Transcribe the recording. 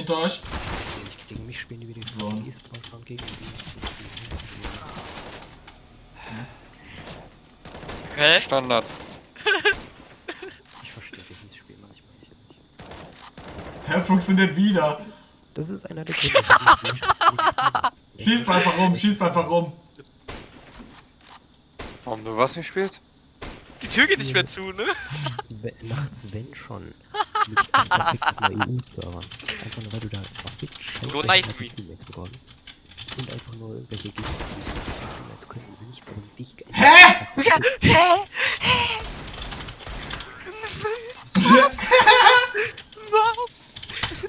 Hinter euch. Gegen mich spielen die wieder jetzt So. gegen sondern gegen die. Hä? Standard. Ich verstehe dieses Spiel manchmal nicht. Es funktioniert wieder. Das ist einer der spiele. Schieß einfach rum, schieß einfach rum. Warum du was nicht spielst? Die Tür geht nicht mehr zu, ne? Nachts, wenn schon. Einfach nur, weil du da verfickt scheiß so nice Teammates bekommst. Und einfach nur welche Gegner sind. Als könnten sie nichts an dich Hä? Hä? Hä?